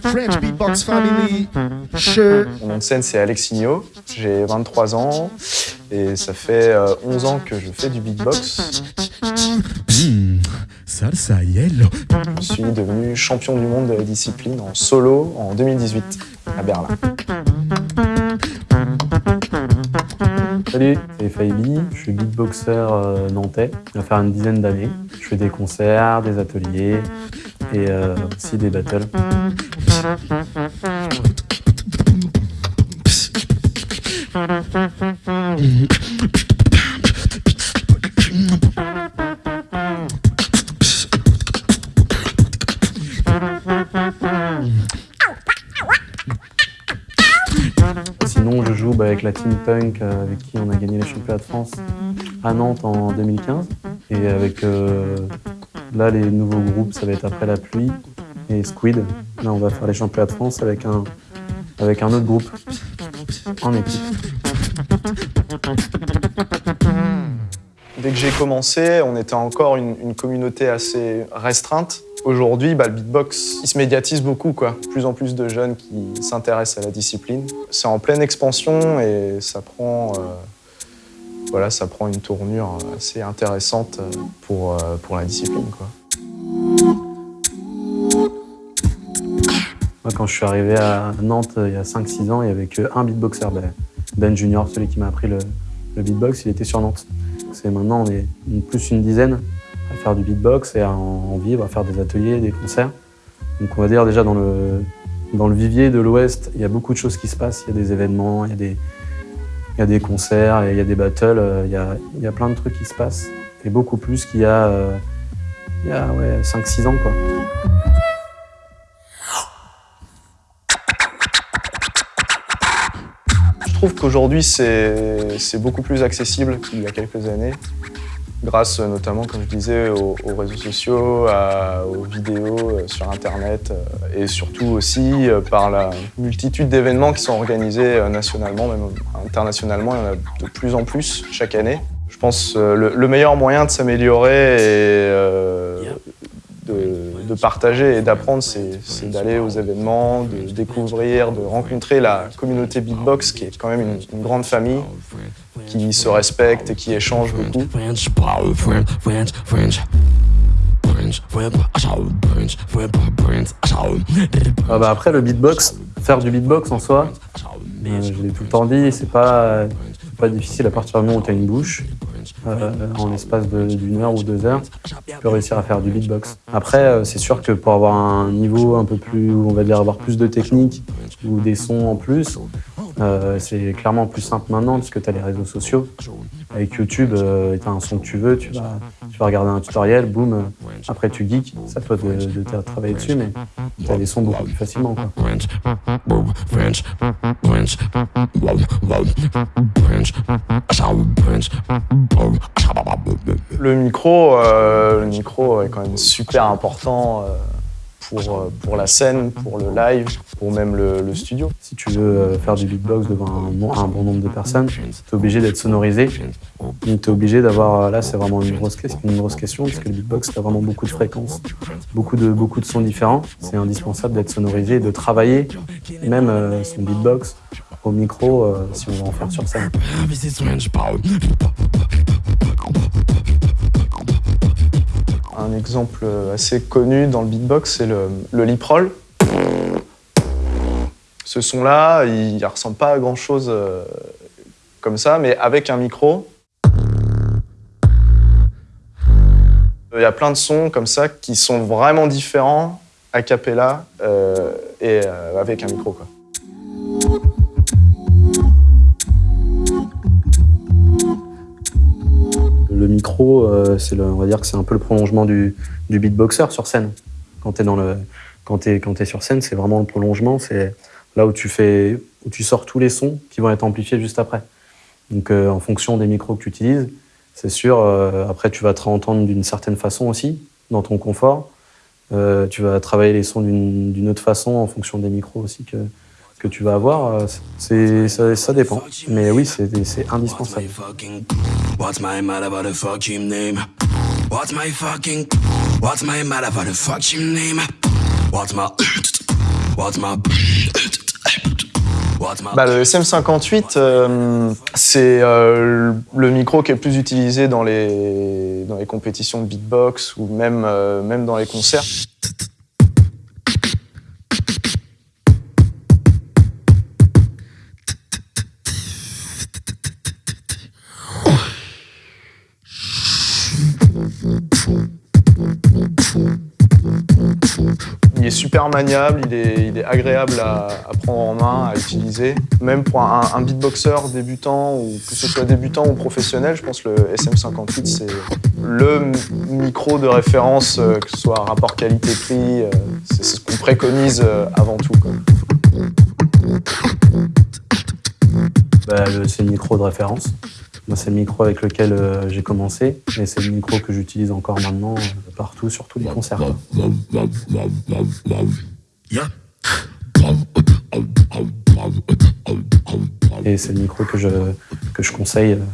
French Beatbox Family. Sure. Mon nom de scène, c'est Alexinho. J'ai 23 ans et ça fait euh, 11 ans que je fais du beatbox. Salsa yellow. Je suis devenu champion du monde de la discipline en solo en 2018 à Berlin. Salut, c'est Faibi, je suis beatboxer euh, nantais, ça va faire une dizaine d'années. Je fais des concerts, des ateliers et euh, aussi des battles. Sinon, je joue bah, avec la Team Punk euh, avec qui on a gagné les championnats de France à Nantes en 2015. Et avec euh, là, les nouveaux groupes, ça va être Après la pluie et Squid. Là, on va faire les championnats de France avec un, avec un autre groupe en équipe. Dès que j'ai commencé, on était encore une, communauté assez restreinte. Aujourd'hui, bah, le beatbox, il se médiatise beaucoup, quoi. Plus en plus de jeunes qui s'intéressent à la discipline. C'est en pleine expansion et ça prend, euh, voilà, ça prend une tournure assez intéressante pour, euh, pour la discipline. Moi, quand je suis arrivé à Nantes il y a 5-6 ans, il n'y avait qu'un beatboxer, Ben, Ben Junior, celui qui m'a appris le, beatbox, il était sur Nantes. C'est maintenant, on est plus une dizaine à faire du beatbox et à en vivre, à faire des ateliers, des concerts. Donc on va dire déjà dans le, dans le vivier de l'Ouest, il y a beaucoup de choses qui se passent. Il y a des événements, il y a des, il y a des concerts, il y a des battles, euh, il y a, il y a plein de trucs qui se passent. Et beaucoup plus qu'il y a, euh, a ouais, 5-6 ans. Quoi. Je trouve qu'aujourd'hui, c'est beaucoup plus accessible qu'il y a quelques années, grâce euh, notamment, comme je disais, aux, aux réseaux sociaux, aux vidéos euh, sur Internet, euh, et surtout aussi par la multitude d'événements qui sont organisés nationalement, même internationalement. Il y en a de plus en plus chaque année. Je pense le, le meilleur moyen de s'améliorer et de, partager et d'apprendre, c'est d'aller aux événements, de découvrir, de rencontrer la communauté beatbox, qui est quand même une grande famille, qui se respecte et qui échange beaucoup. Ah bah après, le beatbox, faire du beatbox en soi, euh, je l'ai tout le temps dit, c'est pas, difficile à partir du moment où tu as une bouche. Euh, en l'espace d'une heure ou deux heures, tu peux réussir à faire du beatbox. Après, euh, c'est sûr que pour avoir un niveau un peu plus, on va dire avoir plus de technique ou des sons en plus, euh, c'est clairement plus simple maintenant parce que tu as les réseaux sociaux. Avec YouTube, tu as un son que tu veux, tu vas, tu vas regarder un tutoriel, boum, euh, après tu geeks, c'est à toi de, de travailler dessus, mais tu as sons beaucoup plus facilement. Quoi. Le micro, euh, le micro est quand même super important euh, pour, euh, pour la scène, pour le live, pour même le, le studio. Si tu veux euh, faire du beatbox devant un, bon- un bon nombre de personnes, tu es obligé d'être sonorisé. Tu es obligé d'avoir, euh, là c'est vraiment une grosse, question- une grosse question, parce que le beatbox, tu as vraiment beaucoup de fréquences, beaucoup de, beaucoup de sons différents. C'est indispensable d'être sonorisé et de travailler même euh, son beatbox au micro euh, si on veut en faire sur scène. Un exemple assez connu dans le beatbox, c'est le, le lip roll. Ce son-là, il ne ressemble pas à grand-chose euh, comme ça, mais avec un micro. Il y a plein de sons comme ça qui sont vraiment différents a cappella euh, et euh, avec un micro. Quoi. Euh, c'est le, on va dire que c'est un peu le prolongement du, du beatboxer sur scène. Quand tu es, dans le, quand quand sur scène, c'est vraiment le prolongement. C'est là où tu, fais, où tu sors tous les sons qui vont être amplifiés juste après. Donc, euh, en fonction des micros que tu utilises, c'est sûr, euh, après, tu vas te entendre d'une certaine façon aussi, dans ton confort. Tu vas travailler les sons d'une autre façon en fonction des micros aussi que, que tu vas avoir. Euh, c'est- ça, ça dépend. Mais oui, c'est c'est indispensable. What's my mother, what the fuck him name? What's my fucking. What's my motherfucking name? What's my. What's my. What's my. Bah, le SM58, euh, c'est euh, le micro qui est le plus utilisé dans les, dans les compétitions de beatbox ou même, euh, même dans les concerts. Est super maniable, il est, agréable à, prendre en main, à utiliser. Même pour un, beatboxer débutant, ou que ce soit débutant ou professionnel, je pense que le SM58 c'est le micro de référence, euh, que ce soit rapport qualité-prix, euh, c'est ce qu'on préconise euh, avant tout. Bah, c'est le micro de référence. C'est le micro avec lequel euh, j'ai commencé et c'est le micro que j'utilise encore maintenant euh, partout, sur tous les concerts. Et c'est le micro que je, que je conseille euh,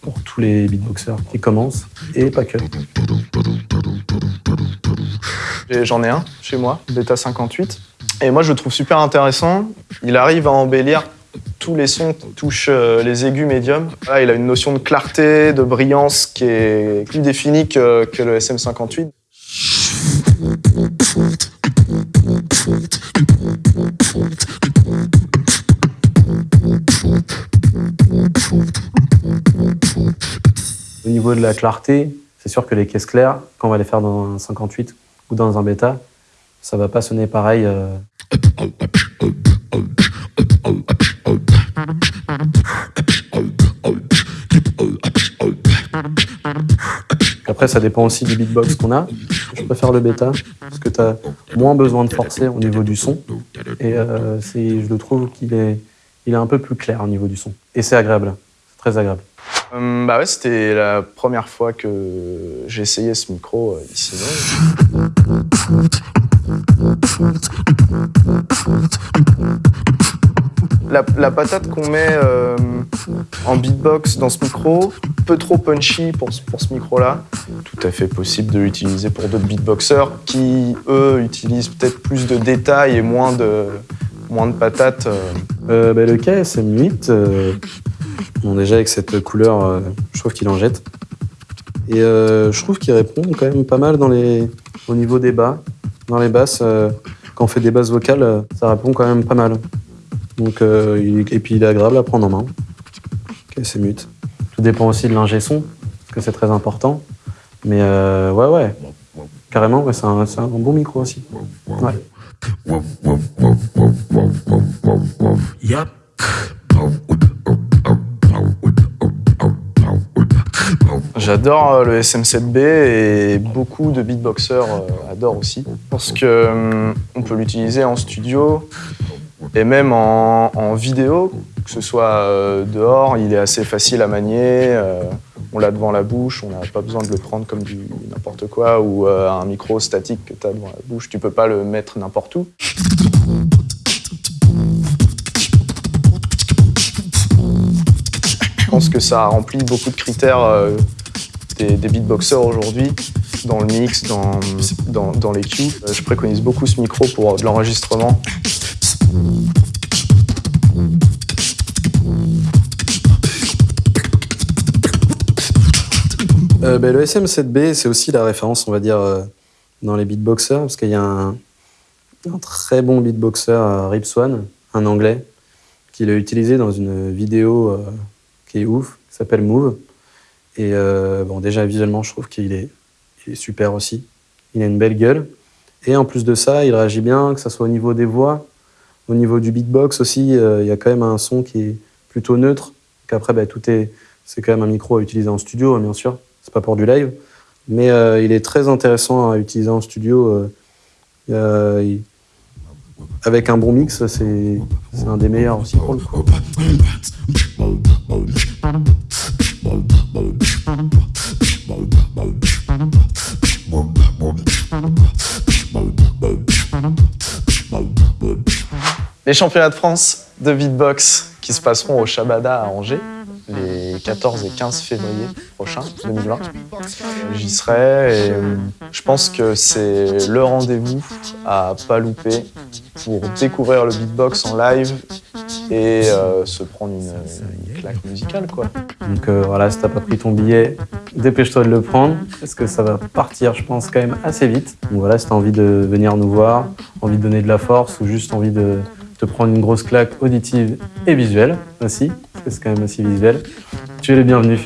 pour tous les beatboxers qui commencent et pas que. J'en ai un chez moi, Beta 58. Et moi, je le trouve super intéressant. Il arrive à embellir tous les sons qui touchent euh, les aigus médiums. Là, il a une notion de clarté, de brillance qui est plus définie que, que le SM58. Au niveau de la clarté, c'est sûr que les caisses claires, quand on va les faire dans un 58 ou dans un bêta, ça va pas sonner pareil. euh, Après, ça dépend aussi du beatbox qu'on a. Je préfère le bêta parce que tu as moins besoin de forcer au niveau du son. Et euh, je le trouve qu'il est, il est un peu plus clair au niveau du son. Et c'est agréable. Très agréable. Hum, bah ouais, c'était la première fois que j'ai essayé ce micro euh, ici. La, la patate qu'on met euh, en beatbox dans ce micro, peu trop punchy pour, ce- pour ce micro-là. Tout à fait possible de l'utiliser pour d'autres beatboxers qui, eux, utilisent peut-être plus de détails et moins de, moins de patates. euh. Euh, bah, le KSM8, euh, bon, déjà avec cette couleur, euh, je trouve qu'il en jette. Et euh, je trouve qu'il répond quand même pas mal dans les, au niveau des bas. Dans les basses, euh, quand on fait des basses vocales, ça répond quand même pas mal. Donc, euh, il- et puis il est agréable à prendre en main. KSM8. Tout dépend aussi de l'ingé son, parce que c'est très important. Mais euh, ouais, ouais. Carrément, ouais, c'est un, c'est un bon micro aussi. Ouais. J'adore euh, le SM7B et beaucoup de beatboxers euh, adorent aussi parce que hum, on peut l'utiliser en studio et même en, vidéo, que ce soit euh, dehors, il est assez facile à manier. euh, on l'a devant la bouche, on n'a pas besoin de le prendre comme du n'importe quoi ou euh, un micro statique que tu as devant la bouche, tu peux pas le mettre n'importe où. Je pense que ça remplit beaucoup de critères des, beatboxers aujourd'hui, dans le mix, dans, dans, dans les cues. Je préconise beaucoup ce micro pour de l'enregistrement. Euh, ben, le SM7B, c'est aussi la référence, on va dire, euh, dans les beatboxers, parce qu'il y a un, très bon beatboxer, euh, Rip Swan, un anglais, qui l'a utilisé dans une vidéo euh, qui est ouf, qui s'appelle Move. Et bon, déjà, visuellement, je trouve qu'il est, est super aussi. Il a une belle gueule. Et en plus de ça, il réagit bien, que ce soit au niveau des voix, au niveau du beatbox aussi, euh, il y a quand même un son qui est plutôt neutre. Qu'après, ben, tout est, c'est quand même un micro à utiliser en studio, hein, bien sûr. C'est pas pour du live, mais euh, il est très intéressant à utiliser en studio. euh, euh, avec un bon mix, c'est un des meilleurs aussi pour le coup. Les championnats de France de beatbox qui se passeront au Shabada à Angers les les 14 et 15 février prochains, 2020. J'y serai et euh, je pense que c'est le rendez-vous à pas louper pour découvrir le beatbox en live et euh, se prendre une, une claque musicale quoi. Donc euh, voilà, si t'as pas pris ton billet, dépêche-toi de le prendre, parce que ça va partir, je pense, quand même assez vite. Donc voilà, si t'as envie de venir nous voir, envie de donner de la force, ou juste envie de te prendre une grosse claque auditive et visuelle que c'est quand même aussi visuel, tu es le bienvenu.